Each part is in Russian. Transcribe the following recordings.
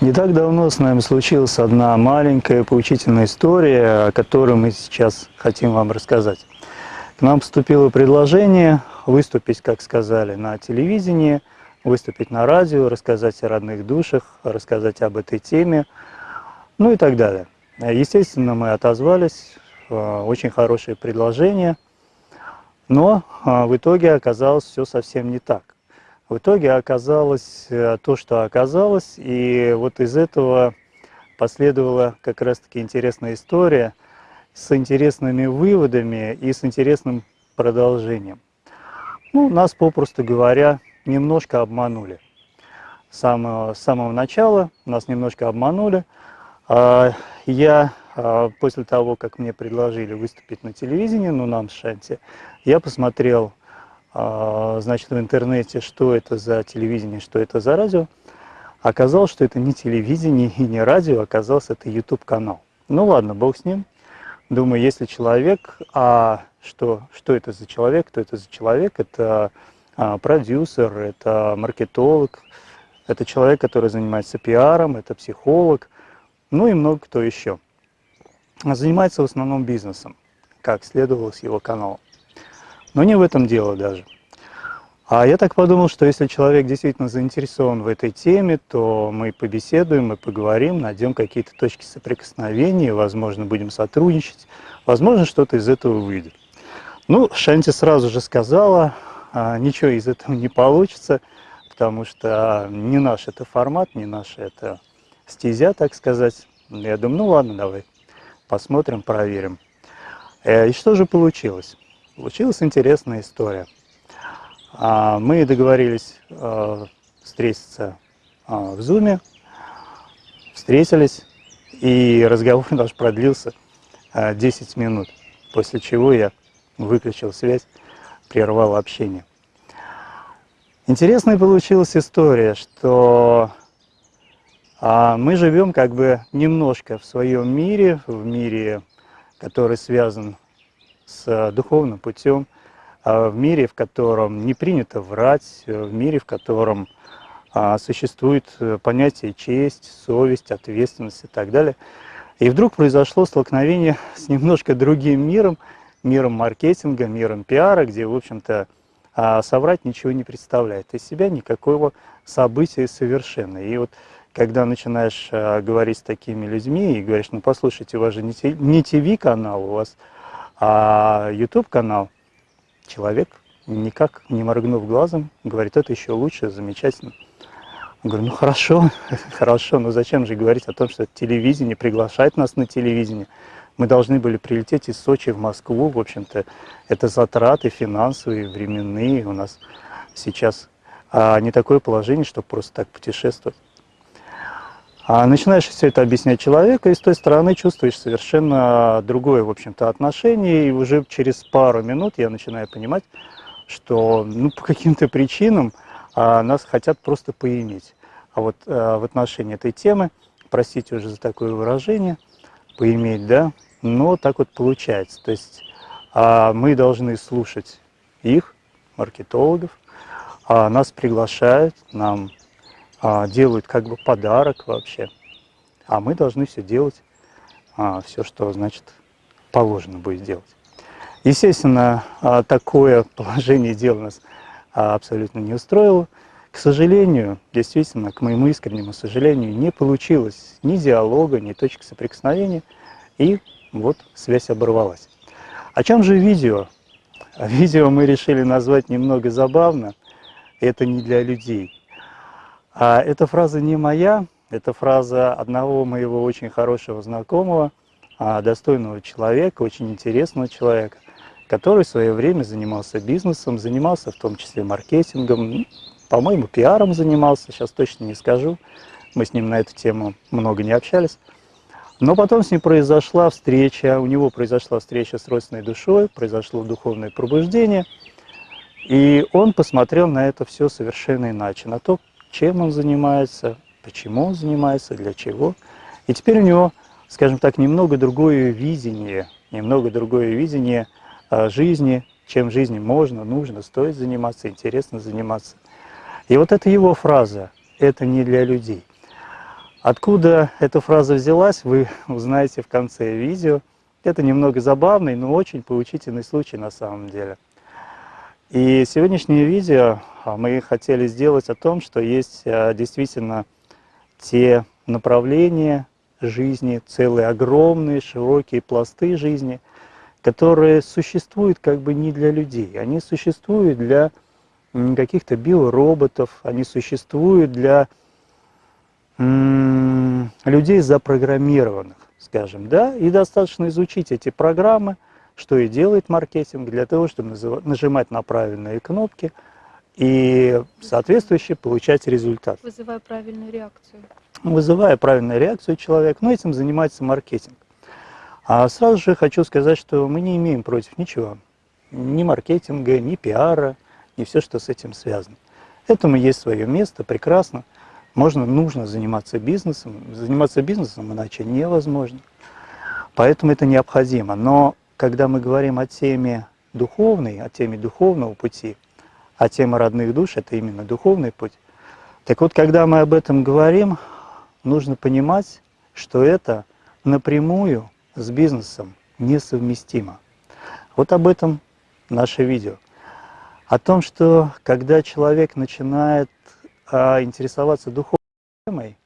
Не так давно с нами случилась одна маленькая поучительная история, о которой мы сейчас хотим вам рассказать. К нам поступило предложение выступить, как сказали, на телевидении, выступить на радио, рассказать о родных душах, рассказать об этой теме, ну и так далее. Естественно, мы отозвались, э, очень хорошее предложение, но э, в итоге оказалось все совсем не так. В итоге оказалось э, то, что оказалось, и вот из этого последовала как раз-таки интересная история с интересными выводами и с интересным продолжением. Ну, нас, попросту говоря, немножко обманули. С самого, с самого начала нас немножко обманули. А, я а, после того, как мне предложили выступить на телевидении, ну, нам с Шанти, я посмотрел значит, в интернете, что это за телевидение, что это за радио. Оказалось, что это не телевидение и не радио, оказалось, это YouTube-канал. Ну ладно, бог с ним. Думаю, если человек, а что, что это за человек, кто это за человек? Это а, продюсер, это маркетолог, это человек, который занимается пиаром, это психолог, ну и много кто еще. Занимается в основном бизнесом, как следовало с его каналом. Но не в этом дело даже. А я так подумал, что если человек действительно заинтересован в этой теме, то мы побеседуем, мы поговорим, найдем какие-то точки соприкосновения, возможно, будем сотрудничать, возможно, что-то из этого выйдет. Ну, Шанти сразу же сказала, а, ничего из этого не получится, потому что не наш это формат, не наша это стезя, так сказать. Я думаю, ну ладно, давай, посмотрим, проверим. Э, и что же получилось? Получилась интересная история. А, мы договорились э, встретиться а, в Зуме, встретились, и разговор наш продлился 10 а, минут, после чего я выключил связь, прервал общение. Интересная получилась история, что мы живем как бы немножко в своем мире, в мире, который связан с э, духовным путем, а в мире, в котором не принято врать, э, в мире, в котором а, существует э, понятие честь, совесть, ответственность и так далее. И вдруг произошло столкновение с немножко другим миром, миром маркетинга, миром пиара, где, в общем-то, а, соврать ничего не представляет из себя никакого события совершенно. И вот когда начинаешь говорить с такими людьми и говоришь, ну послушайте, у вас же не ТВ-канал, у вас а YouTube-канал, человек, никак не моргнув глазом, говорит, это еще лучше, замечательно. Говорю, ну хорошо, хорошо, но зачем же говорить о том, что телевидение приглашает нас на телевидение. Мы должны были прилететь из Сочи в Москву, в общем-то, это затраты финансовые, временные у нас сейчас, а не такое положение, чтобы просто так путешествовать. А начинаешь все это объяснять человеку, и с той стороны чувствуешь совершенно другое, в общем-то, отношение, и уже через пару минут я начинаю понимать, что ну, по каким-то причинам а, нас хотят просто поиметь. А вот а, в отношении этой темы, простите уже за такое выражение, поиметь, да, но так вот получается. То есть а, мы должны слушать их, маркетологов, а, нас приглашают, нам а, делают как бы подарок вообще. А мы должны все делать, а, все, что, значит, положено будет делать. Естественно, а, такое положение дел нас абсолютно не устроило. К сожалению, действительно, к моему искреннему сожалению, не получилось ни диалога, ни точки соприкосновения, и вот связь оборвалась. О чем же видео? Видео мы решили назвать немного забавно. Это не для людей. А эта фраза не моя, это фраза одного моего очень хорошего знакомого, а, достойного человека, очень интересного человека, который в свое время занимался бизнесом, занимался в том числе маркетингом, по-моему, пиаром занимался, сейчас точно не скажу, мы с ним на эту тему много не общались. Но потом с ним произошла встреча, у него произошла встреча с родственной душой, произошло духовное пробуждение, и он посмотрел на это все совершенно иначе, на то, чем он занимается, почему он занимается, для чего. И теперь у него, скажем так, немного другое видение, немного другое видение а, жизни, чем жизни можно, нужно, стоит заниматься, интересно заниматься. И вот это его фраза, это не для людей. Откуда эта фраза взялась, вы узнаете в конце видео. Это немного забавный, но очень поучительный случай на самом деле. И сегодняшнее видео а, мы хотели сделать о том, что есть а, действительно те направления жизни, целые огромные, широкие пласты жизни, которые существуют как бы не для людей. Они существуют для каких-то биороботов, они существуют для людей запрограммированных, скажем, да, и достаточно изучить эти программы, что и делает маркетинг, для того, чтобы нажимать на правильные кнопки и соответствующе получать результат. Вызывая правильную реакцию. Вызывая правильную реакцию человека, но этим занимается маркетинг. А сразу же хочу сказать, что мы не имеем против ничего, ни маркетинга, ни пиара, ни все, что с этим связано. Этому есть свое место, прекрасно. Можно, нужно заниматься бизнесом. Заниматься бизнесом иначе невозможно. Поэтому это необходимо. Но когда мы говорим о теме духовной, о теме духовного пути, а тема родных душ – это именно духовный путь. Так вот, когда мы об этом говорим, нужно понимать, что это напрямую с бизнесом несовместимо. Вот об этом наше видео. О том, что когда человек начинает а, интересоваться духовной темой,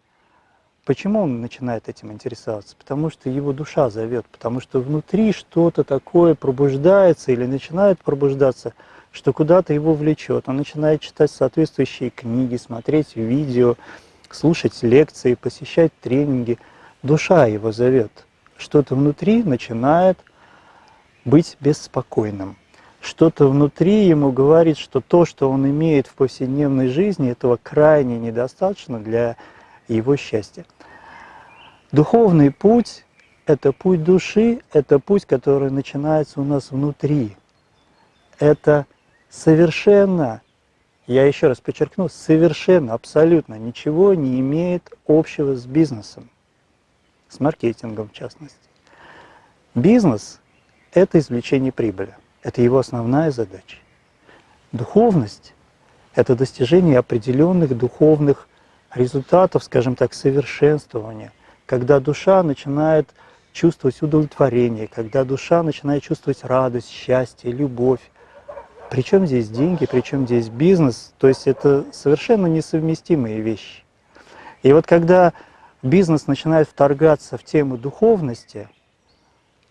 почему он начинает этим интересоваться? Потому что его душа зовет, потому что внутри что-то такое пробуждается или начинает пробуждаться, что куда-то его влечет. Он начинает читать соответствующие книги, смотреть видео, слушать лекции, посещать тренинги. Душа его зовет. Что-то внутри начинает быть беспокойным что-то внутри ему говорит, что то, что он имеет в повседневной жизни, этого крайне недостаточно для его счастья. Духовный путь – это путь души, это путь, который начинается у нас внутри. Это совершенно, я еще раз подчеркну, совершенно, абсолютно ничего не имеет общего с бизнесом, с маркетингом в частности. Бизнес – это извлечение прибыли. Это его основная задача. Духовность – это достижение определенных духовных результатов, скажем так, совершенствования, когда душа начинает чувствовать удовлетворение, когда душа начинает чувствовать радость, счастье, любовь. Причем здесь деньги, причем здесь бизнес, то есть это совершенно несовместимые вещи. И вот когда бизнес начинает вторгаться в тему духовности,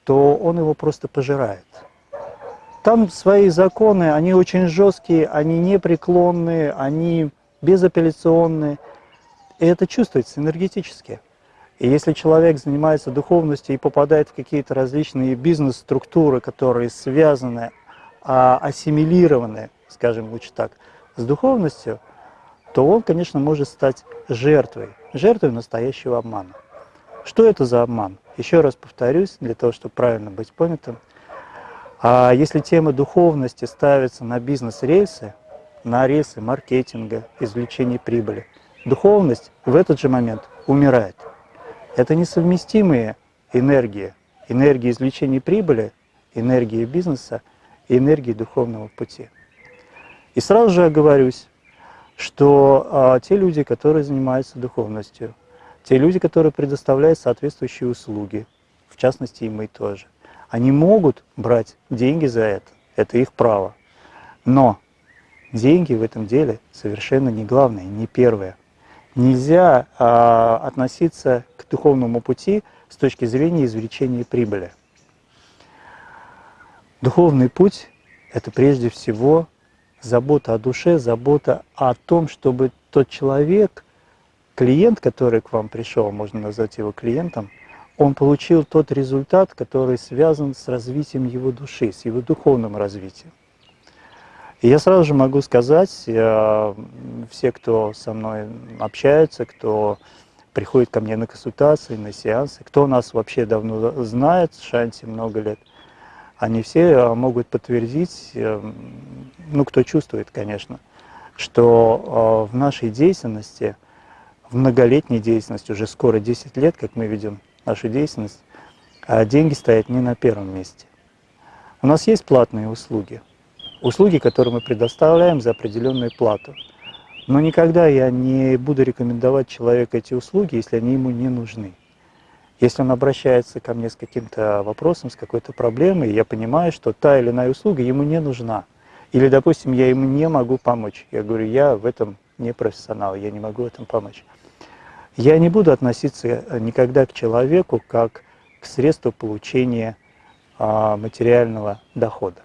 то он его просто пожирает. Там свои законы, они очень жесткие, они непреклонные, они безапелляционные. И это чувствуется энергетически. И если человек занимается духовностью и попадает в какие-то различные бизнес-структуры, которые связаны, а, ассимилированы, скажем лучше так, с духовностью, то он, конечно, может стать жертвой, жертвой настоящего обмана. Что это за обман? Еще раз повторюсь, для того, чтобы правильно быть понятым – а если тема духовности ставится на бизнес-рельсы, на рельсы маркетинга, извлечения прибыли, духовность в этот же момент умирает. Это несовместимые энергии. Энергия извлечения прибыли, энергия бизнеса и энергия духовного пути. И сразу же оговорюсь, что а, те люди, которые занимаются духовностью, те люди, которые предоставляют соответствующие услуги, в частности и мы тоже, они могут брать деньги за это, это их право. Но деньги в этом деле совершенно не главное, не первое. Нельзя а, относиться к духовному пути с точки зрения извлечения прибыли. Духовный путь – это прежде всего забота о душе, забота о том, чтобы тот человек, клиент, который к вам пришел, можно назвать его клиентом – он получил тот результат, который связан с развитием его души, с его духовным развитием. И я сразу же могу сказать, э, все, кто со мной общается, кто приходит ко мне на консультации, на сеансы, кто нас вообще давно знает, Шанти много лет, они все э, могут подтвердить, э, ну, кто чувствует, конечно, что в нашей деятельности, в многолетней деятельности, уже скоро 10 лет, как мы ведем нашу деятельность, деньги стоят не на первом месте. У нас есть платные услуги, услуги, которые мы предоставляем за определенную плату. Но никогда я не буду рекомендовать человеку эти услуги, если они ему не нужны. Если он обращается ко мне с каким-то вопросом, с какой-то проблемой, я понимаю, что та или иная услуга ему не нужна. Или, допустим, я ему не могу помочь. Я говорю, я в этом не профессионал, я не могу в этом помочь. Я не буду относиться никогда к человеку как к средству получения а, материального дохода,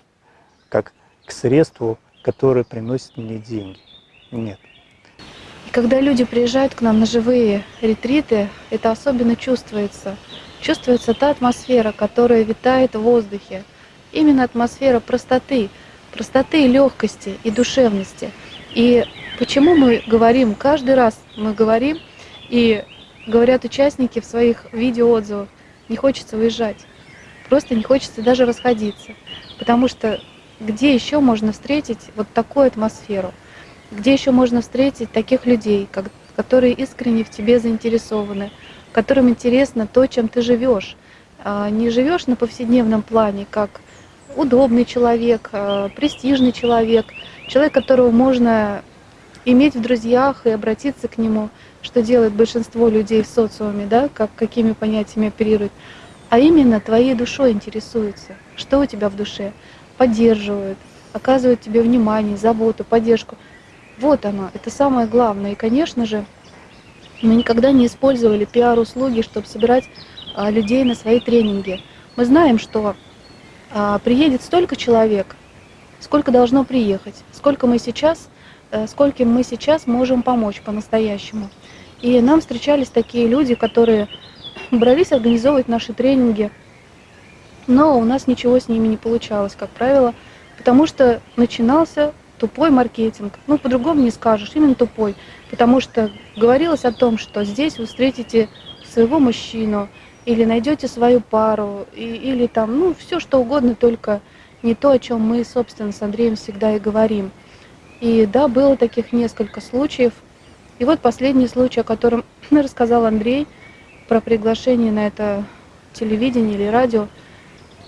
как к средству, которое приносит мне деньги. Нет. И когда люди приезжают к нам на живые ретриты, это особенно чувствуется. Чувствуется та атмосфера, которая витает в воздухе. Именно атмосфера простоты, простоты и легкости и душевности. И почему мы говорим, каждый раз мы говорим, и говорят участники в своих видеоотзывах, не хочется уезжать, просто не хочется даже расходиться. Потому что где еще можно встретить вот такую атмосферу? Где еще можно встретить таких людей, как, которые искренне в тебе заинтересованы, которым интересно то, чем ты живешь. А не живешь на повседневном плане, как удобный человек, а, престижный человек, человек, которого можно иметь в друзьях и обратиться к нему, что делает большинство людей в социуме, да, как, какими понятиями оперируют, а именно твоей душой интересуются, что у тебя в душе, поддерживают, оказывают тебе внимание, заботу, поддержку. Вот оно, это самое главное. И, конечно же, мы никогда не использовали пиар-услуги, чтобы собирать а, людей на свои тренинги. Мы знаем, что а, приедет столько человек, сколько должно приехать, сколько мы сейчас, а, скольким мы сейчас можем помочь по-настоящему. И нам встречались такие люди, которые брались организовывать наши тренинги, но у нас ничего с ними не получалось, как правило, потому что начинался тупой маркетинг. Ну, по-другому не скажешь, именно тупой. Потому что говорилось о том, что здесь вы встретите своего мужчину, или найдете свою пару, и, или там, ну, все что угодно, только не то, о чем мы, собственно, с Андреем всегда и говорим. И да, было таких несколько случаев. И вот последний случай, о котором рассказал Андрей, про приглашение на это телевидение или радио,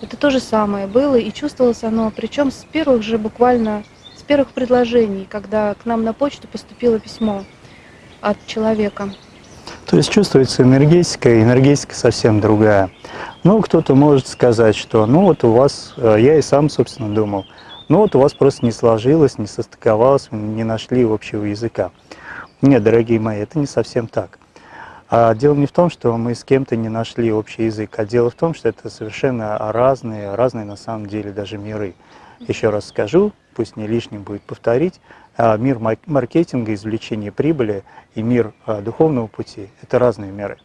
это то же самое было, и чувствовалось оно, причем с первых же буквально первых предложений, когда к нам на почту поступило письмо от человека. То есть чувствуется энергетика, и энергетика совсем другая. Ну, кто-то может сказать, что ну вот у вас, э, я и сам, собственно, думал, ну вот у вас просто не сложилось, не состыковалось, не нашли общего языка. Нет, дорогие мои, это не совсем так. А дело не в том, что мы с кем-то не нашли общий язык, а дело в том, что это совершенно разные, разные на самом деле даже миры. Еще раз скажу, пусть не лишним будет повторить, а, мир маркетинга, извлечения прибыли и мир а, духовного пути – это разные миры.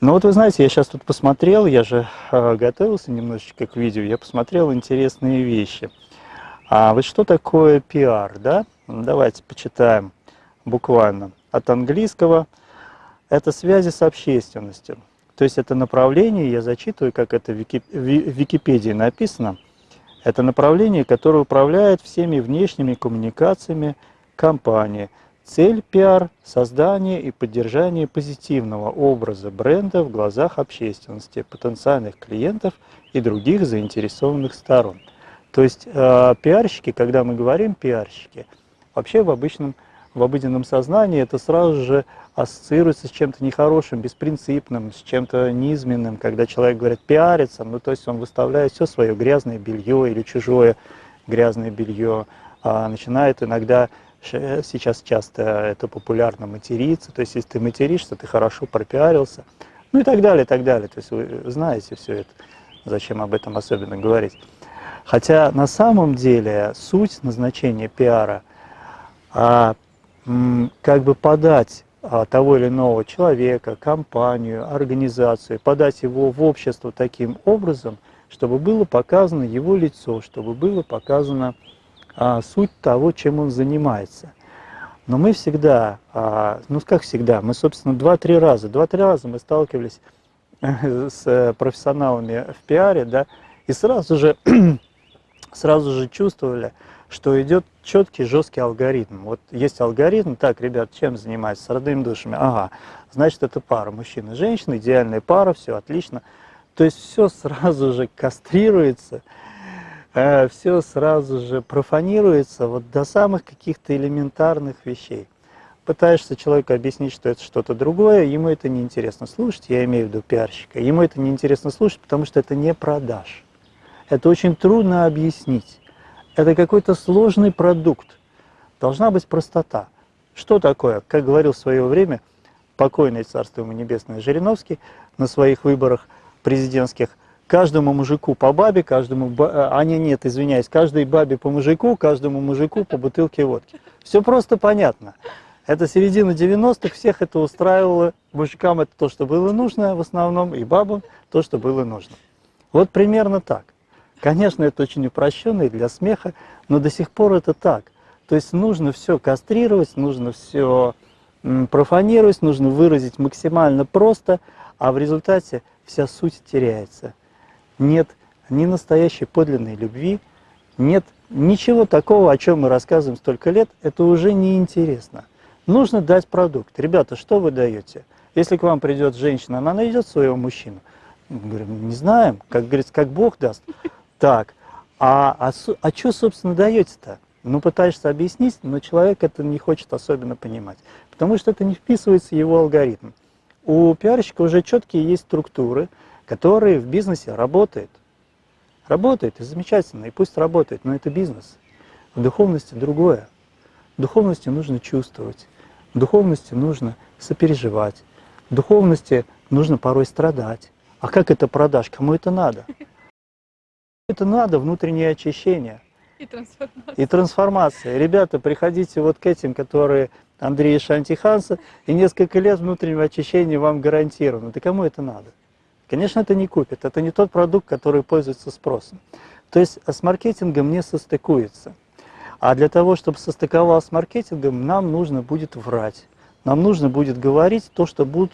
Но вот вы знаете, я сейчас тут посмотрел, я же а, готовился немножечко к видео, я посмотрел интересные вещи. А вот что такое пиар, да? Давайте почитаем буквально от английского. Это связи с общественностью. То есть это направление, я зачитываю, как это в Википедии написано – это направление, которое управляет всеми внешними коммуникациями компании. Цель пиар – создание и поддержание позитивного образа бренда в глазах общественности, потенциальных клиентов и других заинтересованных сторон. То есть э, пиарщики, когда мы говорим пиарщики, вообще в обычном, в обыденном сознании это сразу же ассоциируется с чем-то нехорошим, беспринципным, с чем-то низменным, когда человек говорит пиариться, ну то есть он выставляет все свое грязное белье или чужое грязное белье, а начинает иногда, сейчас часто это популярно материться, то есть если ты материшься, ты хорошо пропиарился, ну и так далее, и так далее, то есть вы знаете все это, зачем об этом особенно говорить. Хотя на самом деле суть назначения пиара а, как бы подать а, того или иного человека, компанию, организацию, подать его в общество таким образом, чтобы было показано его лицо, чтобы было показано а, суть того, чем он занимается. Но мы всегда, а, ну как всегда, мы, собственно, два-три раза, два-три раза мы сталкивались с профессионалами в пиаре, да, и сразу же, сразу же чувствовали, что идет четкий, жесткий алгоритм. Вот есть алгоритм, так, ребят, чем занимаются? С родными душами. Ага, значит, это пара мужчина и женщина, идеальная пара, все отлично. То есть все сразу же кастрируется, э, все сразу же профанируется вот до самых каких-то элементарных вещей. Пытаешься человеку объяснить, что это что-то другое, ему это неинтересно слушать, я имею в виду пиарщика, ему это неинтересно слушать, потому что это не продаж. Это очень трудно объяснить. Это какой-то сложный продукт. Должна быть простота. Что такое? Как говорил в свое время покойный царство ему небесное Жириновский на своих выборах президентских, каждому мужику по бабе, каждому, а не, нет, извиняюсь, каждой бабе по мужику, каждому мужику по бутылке водки. Все просто понятно. Это середина 90-х, всех это устраивало. Мужикам это то, что было нужно в основном, и бабам то, что было нужно. Вот примерно так. Конечно, это очень упрощенно и для смеха, но до сих пор это так. То есть нужно все кастрировать, нужно все профанировать, нужно выразить максимально просто, а в результате вся суть теряется нет ни настоящей подлинной любви, нет ничего такого, о чем мы рассказываем столько лет, это уже неинтересно. Нужно дать продукт. Ребята, что вы даете? Если к вам придет женщина, она найдет своего мужчину. Мы говорим, не знаем, как говорится, как Бог даст. Так, а, а, а что, собственно, даете-то? Ну, пытаешься объяснить, но человек это не хочет особенно понимать, потому что это не вписывается в его алгоритм. У пиарщика уже четкие есть структуры, который в бизнесе работает. Работает, и замечательно, и пусть работает, но это бизнес. В духовности другое. В духовности нужно чувствовать, в духовности нужно сопереживать, в духовности нужно порой страдать. А как это продашь? Кому это надо? Это надо внутреннее очищение. И трансформация. И трансформация. Ребята, приходите вот к этим, которые Андрей Шантиханса, и несколько лет внутреннего очищения вам гарантировано. Да кому это надо? Конечно, это не купит, это не тот продукт, который пользуется спросом. То есть с маркетингом не состыкуется. А для того, чтобы состыковалось с маркетингом, нам нужно будет врать. Нам нужно будет говорить то, что будут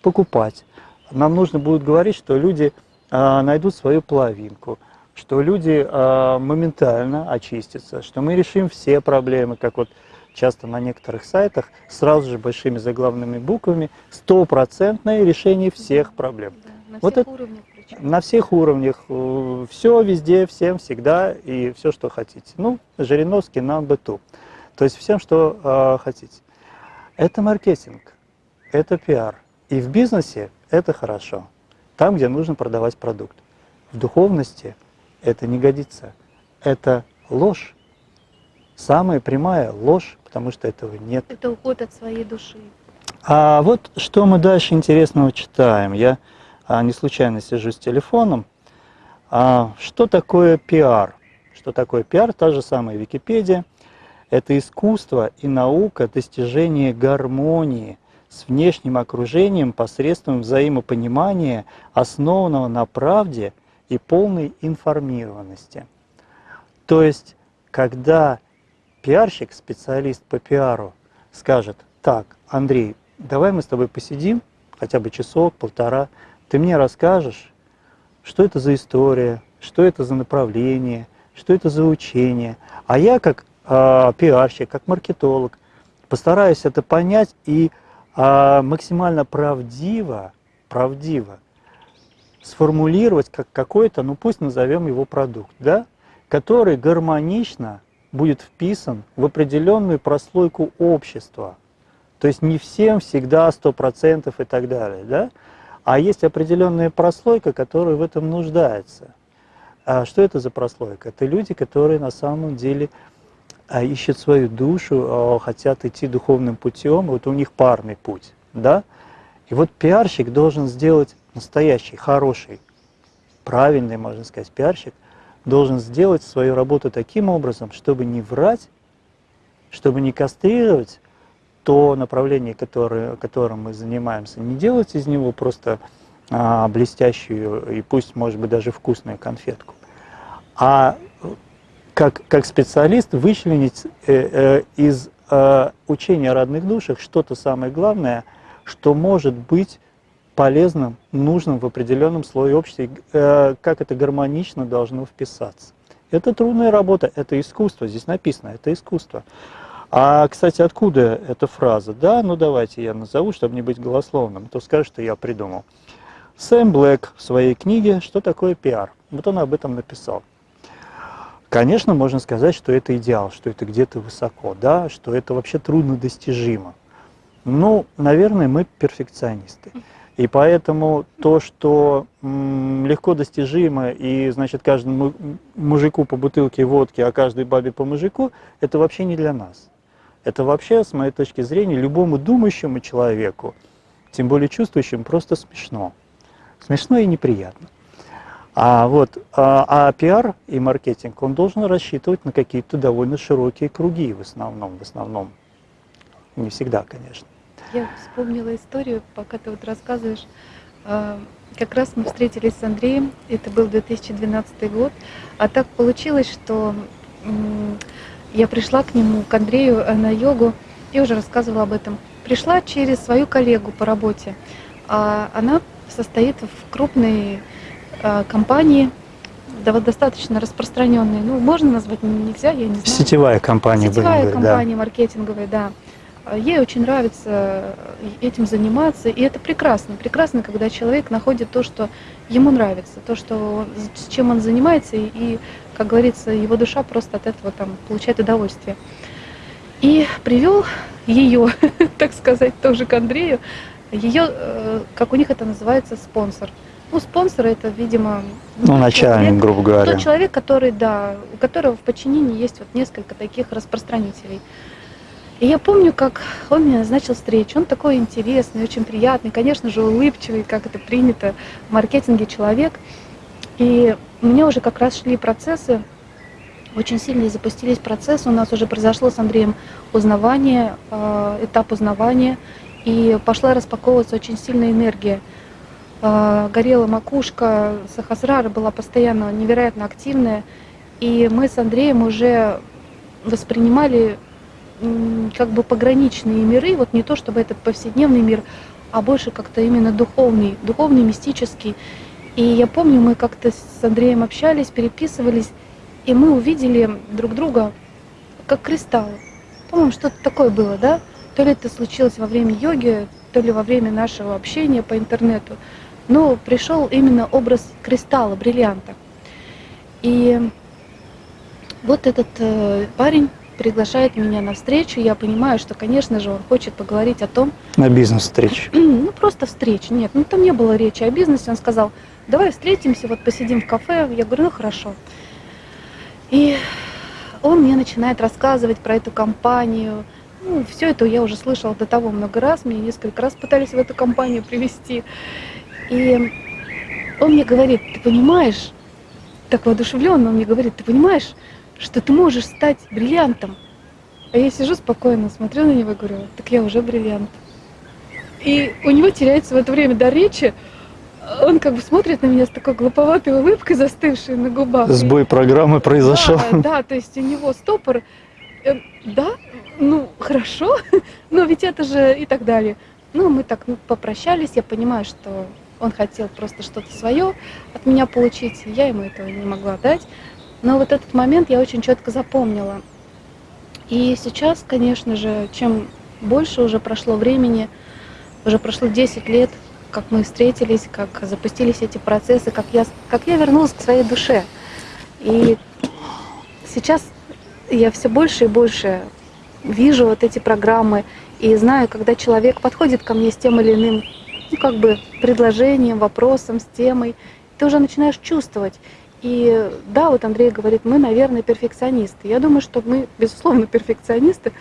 покупать. Нам нужно будет говорить, что люди а, найдут свою половинку, что люди а, моментально очистятся, что мы решим все проблемы, как вот часто на некоторых сайтах, сразу же большими заглавными буквами, стопроцентное решение всех проблем. На Вот всех это- уровнях причем. На всех уровнях, все везде, всем, всегда и все, что хотите. Ну, Жириновский нам бы ту. То есть всем, что э, хотите. Это маркетинг, это пиар. И в бизнесе это хорошо. Там, где нужно продавать продукт. В духовности это не годится. Это ложь. Самая прямая ложь, потому что этого нет. Это уход от своей души. А вот что мы дальше интересного читаем. Я а, не случайно сижу с телефоном. А, что такое пиар? Что такое пиар? Та же самая Википедия. Это искусство и наука достижения гармонии с внешним окружением посредством взаимопонимания, основанного на правде и полной информированности. То есть, когда пиарщик, специалист по пиару, скажет, так, Андрей, давай мы с тобой посидим, хотя бы часок, полтора, ты мне расскажешь, что это за история, что это за направление, что это за учение. А я как э, пиарщик, как маркетолог постараюсь это понять и э, максимально правдиво, правдиво сформулировать как какой-то, ну пусть назовем его продукт, да, который гармонично будет вписан в определенную прослойку общества. То есть не всем всегда 100% и так далее, да? А есть определенная прослойка, которая в этом нуждается. А что это за прослойка? Это люди, которые на самом деле а, ищут свою душу, а, хотят идти духовным путем, вот у них парный путь, да? И вот пиарщик должен сделать настоящий, хороший, правильный, можно сказать, пиарщик, должен сделать свою работу таким образом, чтобы не врать, чтобы не кастрировать то направление, которое, которым мы занимаемся, не делать из него просто а, блестящую и пусть, может быть, даже вкусную конфетку, а как, как специалист вычленить э, э, из э, учения о родных душах что-то самое главное, что может быть полезным, нужным в определенном слое общества, э, как это гармонично должно вписаться. Это трудная работа, это искусство, здесь написано, это искусство. А, кстати, откуда эта фраза? Да, ну давайте я назову, чтобы не быть голословным, то скажут, что я придумал. Сэм Блэк в своей книге «Что такое пиар?» Вот он об этом написал. Конечно, можно сказать, что это идеал, что это где-то высоко, да, что это вообще трудно достижимо. Ну, наверное, мы перфекционисты. И поэтому то, что легко достижимо, и, значит, каждому мужику по бутылке водки, а каждой бабе по мужику, это вообще не для нас. Это вообще, с моей точки зрения, любому думающему человеку, тем более чувствующему, просто смешно. Смешно и неприятно. А вот а, а пиар и маркетинг, он должен рассчитывать на какие-то довольно широкие круги в основном, в основном. Не всегда, конечно. Я вспомнила историю, пока ты вот рассказываешь. А, как раз мы встретились с Андреем, это был 2012 год, а так получилось, что я пришла к нему, к Андрею э, на йогу, я уже рассказывала об этом. Пришла через свою коллегу по работе. А она состоит в крупной а, компании, достаточно распространенной. Ну, можно назвать нельзя, я не знаю. Сетевая компания. Сетевая компания да. маркетинговая, да. Ей очень нравится этим заниматься, и это прекрасно. Прекрасно, когда человек находит то, что ему нравится, то, что, с чем он занимается, и, как говорится, его душа просто от этого там получает удовольствие. И привел ее, так сказать, тоже к Андрею, ее, э, как у них это называется, спонсор. Ну, спонсор это, видимо, ну, начальник, человек, грубо говоря. Тот человек, который, да, у которого в подчинении есть вот несколько таких распространителей. И я помню, как он мне назначил встречу. Он такой интересный, очень приятный, конечно же, улыбчивый, как это принято в маркетинге человек. И меня уже как раз шли процессы, очень сильно запустились процессы. У нас уже произошло с Андреем узнавание, э, этап узнавания, и пошла распаковываться очень сильная энергия. Э, горела макушка, Сахасрара была постоянно невероятно активная, и мы с Андреем уже воспринимали как бы пограничные миры, вот не то чтобы этот повседневный мир, а больше как-то именно духовный, духовный, мистический. И я помню, мы как-то с Андреем общались, переписывались, и мы увидели друг друга как кристаллы. По-моему, что-то такое было, да? То ли это случилось во время йоги, то ли во время нашего общения по интернету. Но пришел именно образ кристалла, бриллианта. И вот этот э, парень приглашает меня на встречу, я понимаю, что, конечно же, он хочет поговорить о том... На бизнес-встречу. Ну, просто встреча. Нет, ну там не было речи о бизнесе. Он сказал, давай встретимся, вот посидим в кафе. Я говорю, ну хорошо. И он мне начинает рассказывать про эту компанию. Ну, все это я уже слышала до того много раз. Меня несколько раз пытались в эту компанию привести. И он мне говорит, ты понимаешь, так воодушевленно он мне говорит, ты понимаешь, что ты можешь стать бриллиантом. А я сижу спокойно, смотрю на него и говорю, так я уже бриллиант. И у него теряется в это время до речи, он как бы смотрит на меня с такой глуповатой улыбкой, застывшей на губах. Сбой программы произошел. Да, да, то есть у него стопор. Э, да, ну хорошо, но ведь это же и так далее. Ну, мы так ну, попрощались, я понимаю, что он хотел просто что-то свое от меня получить, я ему этого не могла дать. Но вот этот момент я очень четко запомнила. И сейчас, конечно же, чем больше уже прошло времени, уже прошло 10 лет, как мы встретились, как запустились эти процессы, как я, как я вернулась к своей душе. И сейчас я все больше и больше вижу вот эти программы и знаю, когда человек подходит ко мне с тем или иным ну, как бы предложением, вопросом, с темой, ты уже начинаешь чувствовать. И да, вот Андрей говорит, мы, наверное, перфекционисты. Я думаю, что мы, безусловно, перфекционисты,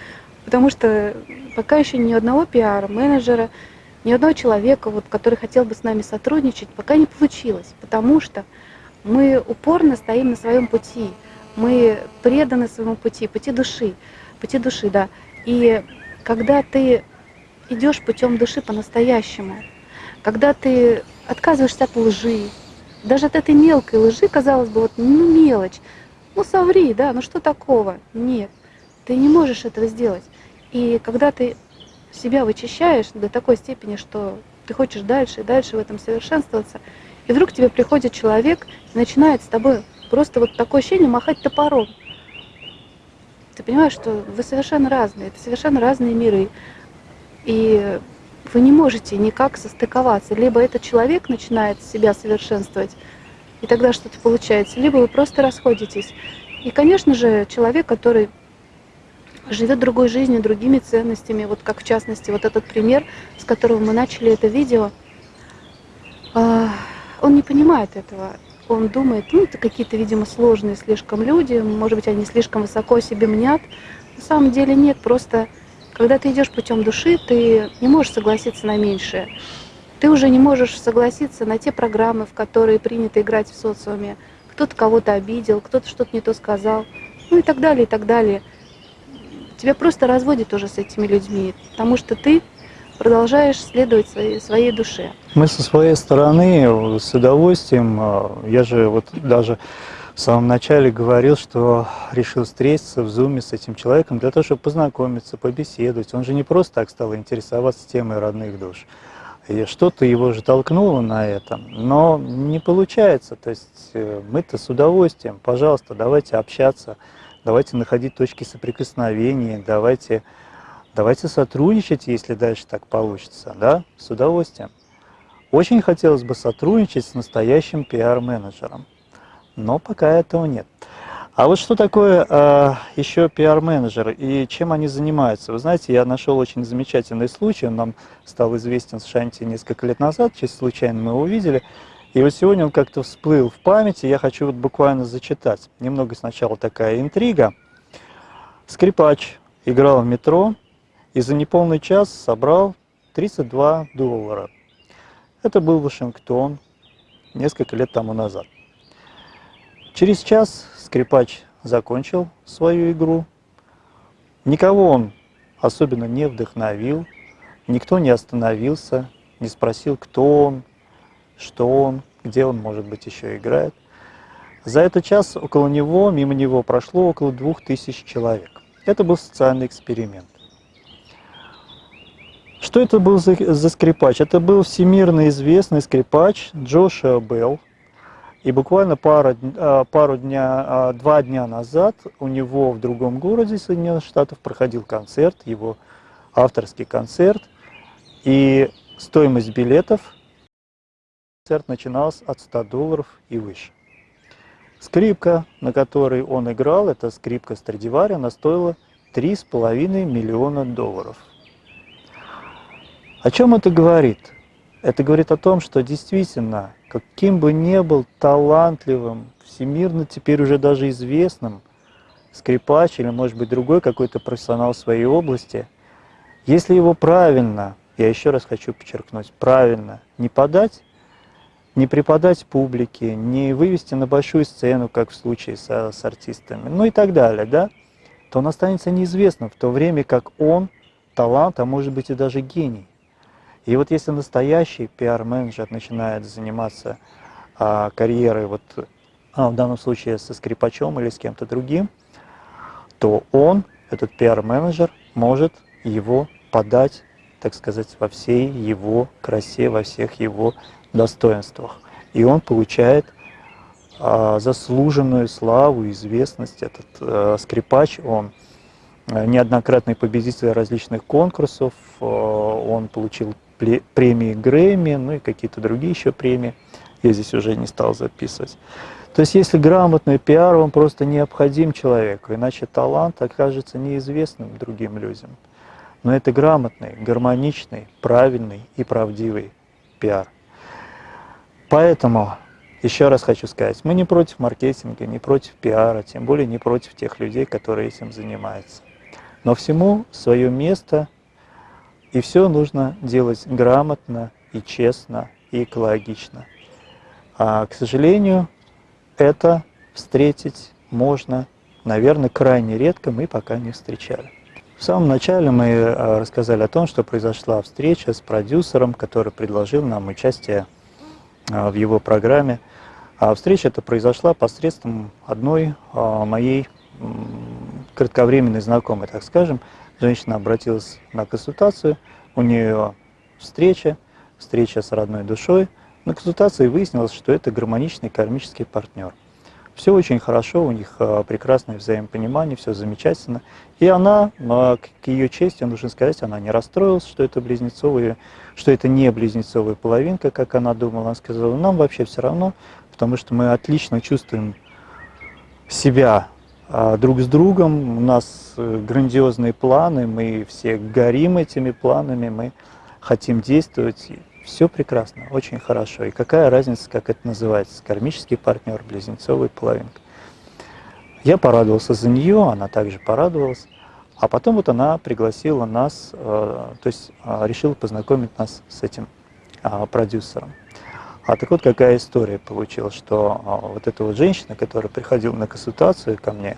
потому что пока еще ни одного пиара, менеджера, ни одного человека, вот, который хотел бы с нами сотрудничать, пока не получилось, потому что мы упорно стоим на своем пути, мы преданы своему пути, пути души, пути души, да. И когда ты идешь путем души по-настоящему, когда ты отказываешься от лжи, даже от этой мелкой лжи, казалось бы, вот, ну мелочь, ну соври, да, ну что такого? Нет, ты не можешь этого сделать. И когда ты себя вычищаешь до такой степени, что ты хочешь дальше и дальше в этом совершенствоваться, и вдруг тебе приходит человек и начинает с тобой просто вот такое ощущение махать топором. Ты понимаешь, что вы совершенно разные, это совершенно разные миры. И вы не можете никак состыковаться. Либо этот человек начинает себя совершенствовать, и тогда что-то получается, либо вы просто расходитесь. И, конечно же, человек, который живет другой жизнью, другими ценностями, вот как в частности вот этот пример, с которого мы начали это видео, а, он не понимает этого. Он думает, ну, это какие-то, видимо, сложные слишком люди, может быть, они слишком высоко себе мнят. На самом деле нет, просто когда ты идешь путем души, ты не можешь согласиться на меньшее. Ты уже не можешь согласиться на те программы, в которые принято играть в социуме. Кто-то кого-то обидел, кто-то что-то не то сказал, ну и так далее, и так далее. Тебя просто разводит уже с этими людьми, потому что ты продолжаешь следовать своей, своей душе. Мы со своей стороны с удовольствием, а, я же вот даже в самом начале говорил, что решил встретиться в зуме с этим человеком для того, чтобы познакомиться, побеседовать. Он же не просто так стал интересоваться темой родных душ. И что-то его же толкнуло на это, но не получается. То есть э, мы-то с удовольствием, пожалуйста, давайте общаться, давайте находить точки соприкосновения, давайте, давайте сотрудничать, если дальше так получится, да, с удовольствием. Очень хотелось бы сотрудничать с настоящим пиар-менеджером, но пока этого нет. А вот что такое э, еще пиар-менеджер и чем они занимаются? Вы знаете, я нашел очень замечательный случай, он нам стал известен с Шанти несколько лет назад, чисто случайно мы его увидели. И вот сегодня он как-то всплыл в памяти, я хочу вот буквально зачитать. Немного сначала такая интрига. Скрипач играл в метро и за неполный час собрал 32 доллара. Это был Вашингтон несколько лет тому назад. Через час скрипач закончил свою игру. Никого он особенно не вдохновил, никто не остановился, не спросил, кто он, что он, где он, может быть, еще играет. За этот час около него, мимо него прошло около двух тысяч человек. Это был социальный эксперимент. Что это был за, за скрипач? Это был всемирно известный скрипач Джошуа Белл. И буквально пару, а, пару дня, а, два дня назад у него в другом городе Соединенных Штатов проходил концерт, его авторский концерт. И стоимость билетов концерт начинался от 100 долларов и выше. Скрипка, на которой он играл, это скрипка Страдивари, она стоила 3,5 миллиона долларов. О чем это говорит? Это говорит о том, что действительно, каким бы ни был талантливым, всемирно теперь уже даже известным скрипач или, может быть, другой какой-то профессионал в своей области, если его правильно, я еще раз хочу подчеркнуть, правильно не подать, не преподать публике, не вывести на большую сцену, как в случае со, с артистами, ну и так далее, да, то он останется неизвестным, в то время как он талант, а может быть и даже гений. И вот если настоящий пиар-менеджер начинает заниматься а, карьерой, вот, а, в данном случае со скрипачом или с кем-то другим, то он, этот пиар-менеджер, может его подать, так сказать, во всей его красе, во всех его достоинствах. И он получает а, заслуженную славу, известность. Этот а, скрипач, он а, неоднократный победитель различных конкурсов, а, он получил премии Грэмми, ну и какие-то другие еще премии. Я здесь уже не стал записывать. То есть если грамотный пиар, он просто необходим человеку, иначе талант окажется неизвестным другим людям. Но это грамотный, гармоничный, правильный и правдивый пиар. Поэтому, еще раз хочу сказать, мы не против маркетинга, не против пиара, тем более не против тех людей, которые этим занимаются. Но всему свое место, и все нужно делать грамотно и честно, и экологично. А, к сожалению, это встретить можно, наверное, крайне редко, мы пока не встречали. В самом начале мы а, рассказали о том, что произошла встреча с продюсером, который предложил нам участие а, в его программе. А встреча эта произошла посредством одной а, моей кратковременной знакомой, так скажем. Женщина обратилась на консультацию, у нее встреча, встреча с родной душой. На консультации выяснилось, что это гармоничный кармический партнер. Все очень хорошо, у них прекрасное взаимопонимание, все замечательно. И она, к ее чести, нужно сказать, она не расстроилась, что это близнецовые что это не близнецовая половинка, как она думала. Она сказала, нам вообще все равно, потому что мы отлично чувствуем себя друг с другом, у нас э, грандиозные планы, мы все горим этими планами, мы хотим действовать. Все прекрасно, очень хорошо. И какая разница, как это называется, кармический партнер, близнецовый половинка. Я порадовался за нее, она также порадовалась. А потом вот она пригласила нас, э, то есть э, решила познакомить нас с этим а, продюсером. А так вот какая история получилась, что а, вот эта вот женщина, которая приходила на консультацию ко мне,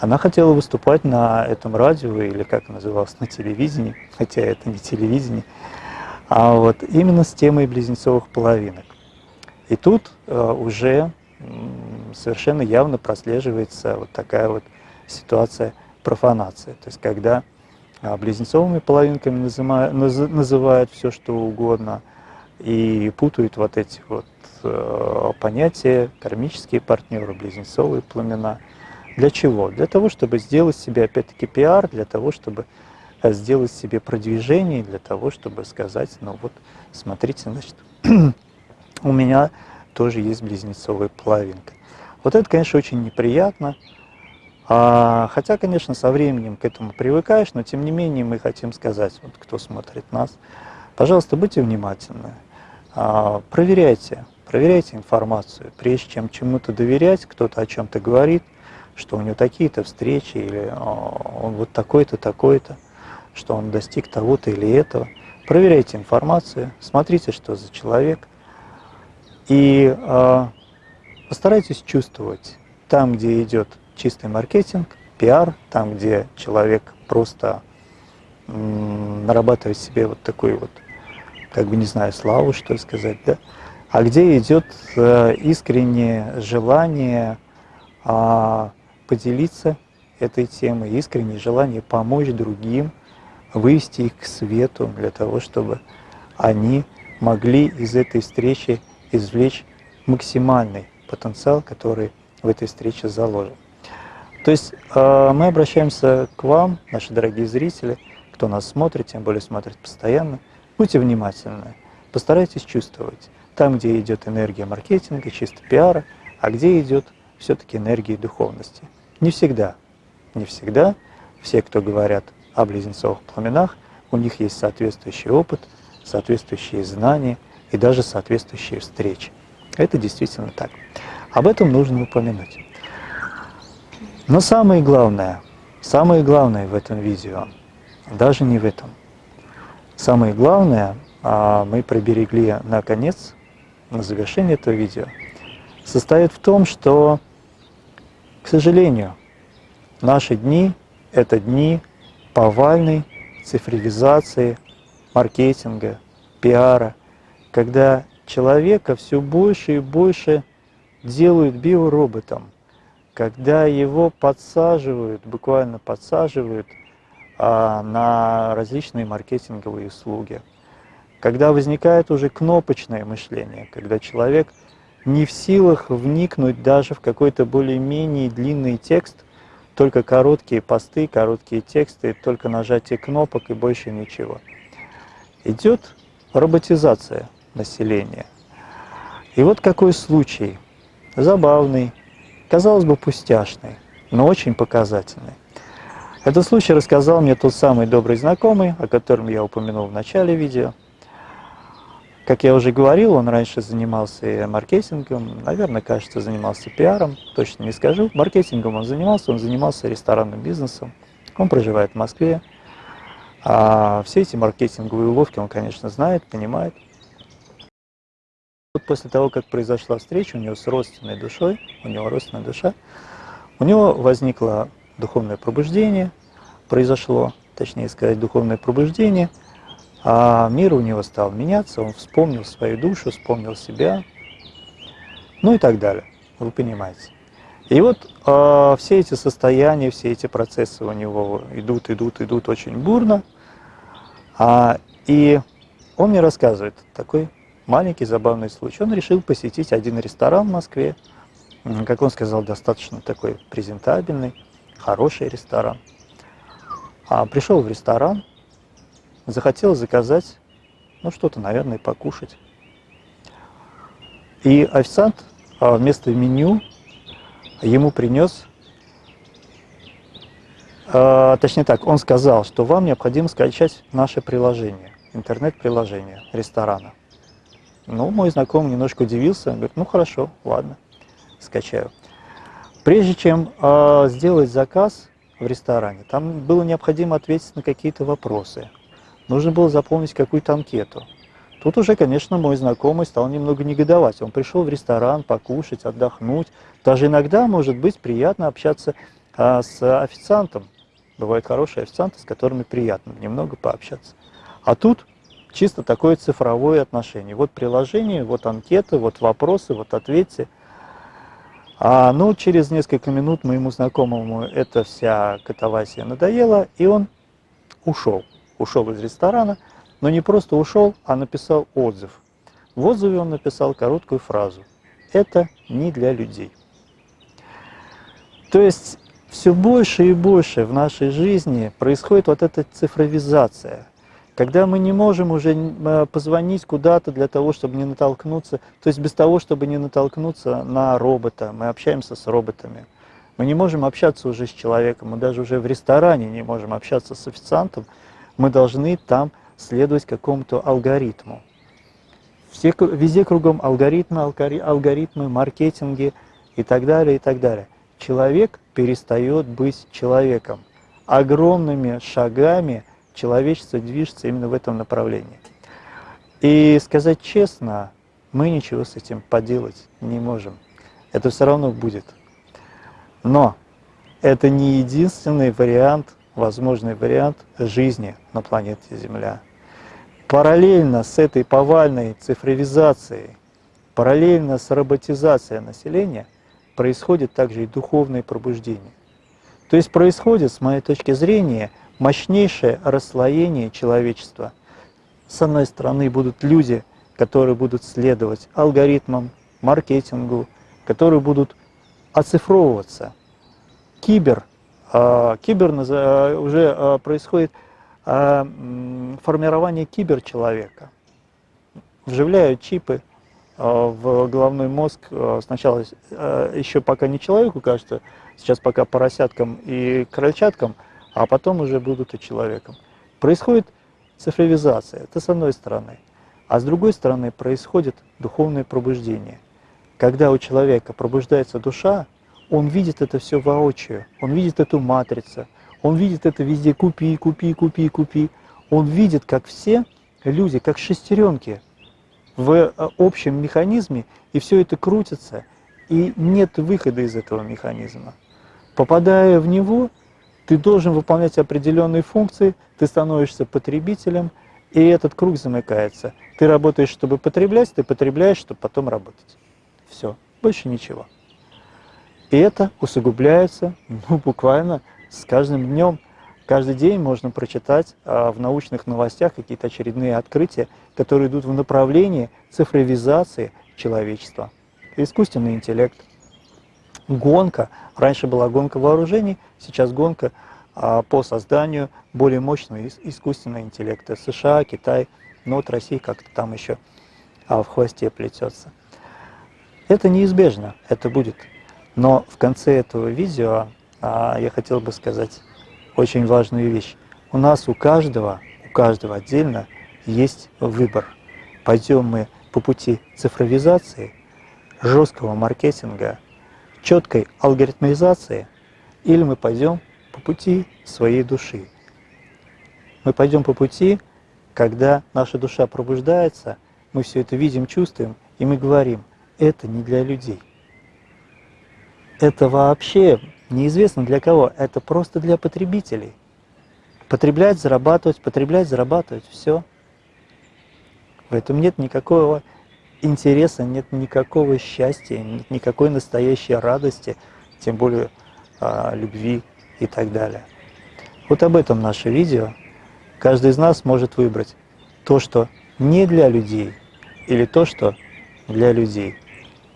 она хотела выступать на этом радио, или как называлось, на телевидении, хотя это не телевидение, а вот именно с темой близнецовых половинок. И тут э, уже совершенно явно прослеживается вот такая вот ситуация профанации. То есть когда а, близнецовыми половинками называют, называют все, что угодно, и путают вот эти вот э, понятия кармические партнеры, близнецовые пламена. Для чего? Для того, чтобы сделать себе, опять-таки, пиар, для того, чтобы э, сделать себе продвижение, для того, чтобы сказать, ну вот, смотрите, значит, у меня тоже есть близнецовая половинка. Вот это, конечно, очень неприятно, а, хотя, конечно, со временем к этому привыкаешь, но тем не менее мы хотим сказать, вот кто смотрит нас, пожалуйста, будьте внимательны, проверяйте, проверяйте информацию, прежде чем чему-то доверять, кто-то о чем-то говорит, что у него такие-то встречи, или а, он вот такой-то, такой-то, что он достиг того-то или этого. Проверяйте информацию, смотрите, что за человек, и э, постарайтесь чувствовать там, где идет чистый маркетинг, пиар, там, где человек просто нарабатывает себе вот такой вот как бы не знаю, славу, что сказать, да, а где идет э, искреннее желание а, поделиться этой темой, искреннее желание помочь другим, вывести их к свету для того, чтобы они могли из этой встречи извлечь максимальный потенциал, который в этой встрече заложен. То есть э, мы обращаемся к вам, наши дорогие зрители, кто нас смотрит, тем более смотрит постоянно, Будьте внимательны, постарайтесь чувствовать там, где идет энергия маркетинга, чисто пиара, а где идет все-таки энергия духовности. Не всегда, не всегда все, кто говорят о близнецовых пламенах, у них есть соответствующий опыт, соответствующие знания и даже соответствующие встречи. Это действительно так. Об этом нужно упомянуть. Но самое главное, самое главное в этом видео, даже не в этом – Самое главное, а, мы приберегли на конец, на завершение этого видео, состоит в том, что, к сожалению, наши дни – это дни повальной цифровизации, маркетинга, пиара, когда человека все больше и больше делают биороботом, когда его подсаживают, буквально подсаживают – на различные маркетинговые услуги. Когда возникает уже кнопочное мышление, когда человек не в силах вникнуть даже в какой-то более-менее длинный текст, только короткие посты, короткие тексты, только нажатие кнопок и больше ничего. Идет роботизация населения. И вот какой случай, забавный, казалось бы пустяшный, но очень показательный. Этот случай рассказал мне тот самый добрый знакомый, о котором я упомянул в начале видео. Как я уже говорил, он раньше занимался маркетингом, наверное, кажется, занимался пиаром, точно не скажу. Маркетингом он занимался, он занимался ресторанным бизнесом. Он проживает в Москве. А все эти маркетинговые уловки он, конечно, знает, понимает. Вот после того, как произошла встреча у него с родственной душой, у него родственная душа, у него возникла духовное пробуждение произошло, точнее сказать, духовное пробуждение, а мир у него стал меняться, он вспомнил свою душу, вспомнил себя, ну и так далее, вы понимаете. И вот э, все эти состояния, все эти процессы у него идут, идут, идут очень бурно, а, и он мне рассказывает такой маленький забавный случай. Он решил посетить один ресторан в Москве, как он сказал, достаточно такой презентабельный хороший ресторан. А пришел в ресторан, захотел заказать, ну что-то, наверное, покушать. И официант а, вместо меню ему принес э, точнее так, он сказал, что вам необходимо скачать наше приложение, интернет-приложение ресторана. Ну, мой знакомый немножко удивился, говорит, ну хорошо, ладно, скачаю. Прежде чем э, сделать заказ в ресторане, там было необходимо ответить на какие-то вопросы. Нужно было заполнить какую-то анкету. Тут уже, конечно, мой знакомый стал немного негодовать. Он пришел в ресторан покушать, отдохнуть. Даже иногда, может быть, приятно общаться а, с официантом. Бывают хорошие официанты, с которыми приятно немного пообщаться. А тут чисто такое цифровое отношение. Вот приложение, вот анкеты, вот вопросы, вот ответьте. А, ну, через несколько минут моему знакомому эта вся катавасия надоела, и он ушел. Ушел из ресторана, но не просто ушел, а написал отзыв. В отзыве он написал короткую фразу. Это не для людей. То есть все больше и больше в нашей жизни происходит вот эта цифровизация, когда мы не можем уже э, позвонить куда-то для того, чтобы не натолкнуться, то есть без того, чтобы не натолкнуться на робота, мы общаемся с роботами. Мы не можем общаться уже с человеком, мы даже уже в ресторане не можем общаться с официантом, мы должны там следовать какому-то алгоритму. Все, везде кругом алгоритмы, алгоритмы, маркетинги и так далее, и так далее. Человек перестает быть человеком. Огромными шагами человечество движется именно в этом направлении. И сказать честно, мы ничего с этим поделать не можем. Это все равно будет. Но это не единственный вариант, возможный вариант жизни на планете Земля. Параллельно с этой повальной цифровизацией, параллельно с роботизацией населения происходит также и духовное пробуждение. То есть происходит, с моей точки зрения, мощнейшее расслоение человечества. С одной стороны будут люди, которые будут следовать алгоритмам, маркетингу, которые будут оцифровываться. Кибер, а, кибер уже а, происходит а, формирование киберчеловека. Вживляют чипы в головной мозг сначала еще пока не человеку, кажется, сейчас пока поросяткам и крольчаткам, а потом уже будут и человеком. Происходит цифровизация, это с одной стороны. А с другой стороны происходит духовное пробуждение. Когда у человека пробуждается душа, он видит это все воочию, он видит эту матрицу, он видит это везде, купи, купи, купи, купи. Он видит, как все люди, как шестеренки в э, общем механизме, и все это крутится, и нет выхода из этого механизма. Попадая в него, ты должен выполнять определенные функции, ты становишься потребителем, и этот круг замыкается. Ты работаешь, чтобы потреблять, ты потребляешь, чтобы потом работать. Все, больше ничего. И это усугубляется, ну, буквально с каждым днем, каждый день можно прочитать а, в научных новостях какие-то очередные открытия, которые идут в направлении цифровизации человечества. Искусственный интеллект, гонка, раньше была гонка вооружений, сейчас гонка а, по созданию более мощного искусственного интеллекта. США, Китай, но вот Россия как-то там еще а, в хвосте плетется. Это неизбежно, это будет. Но в конце этого видео а я хотел бы сказать очень важную вещь. У нас у каждого, у каждого отдельно есть выбор. Пойдем мы по пути цифровизации, жесткого маркетинга, четкой алгоритмизации, или мы пойдем по пути своей души. Мы пойдем по пути, когда наша душа пробуждается, мы все это видим, чувствуем, и мы говорим, это не для людей. Это вообще неизвестно для кого, это просто для потребителей. Потреблять, зарабатывать, потреблять, зарабатывать, все. В этом нет никакого интереса, нет никакого счастья, нет никакой настоящей радости, тем более а, любви и так далее. Вот об этом наше видео. Каждый из нас может выбрать то, что не для людей, или то, что для людей.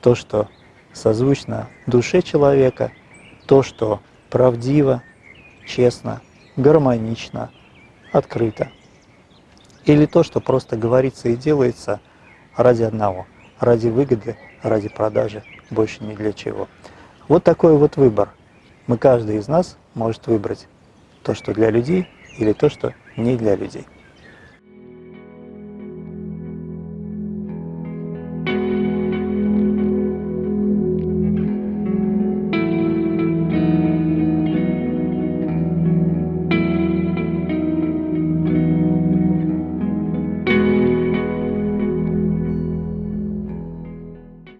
То, что созвучно душе человека – то, что правдиво, честно, гармонично, открыто. Или то, что просто говорится и делается ради одного, ради выгоды, ради продажи, больше ни для чего. Вот такой вот выбор. Мы, каждый из нас может выбрать. то, что для людей, или то, что не для людей.